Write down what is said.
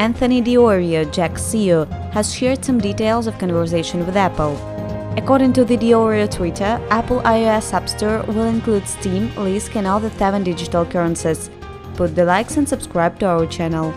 Anthony Diorio, Jaxx CEO, has shared some details of conversation with Apple. According to the Di Iorio Twitter, Apple iOS App Store will include Steam, Lisk and other seven digital currencies. Put the likes and subscribe to our channel.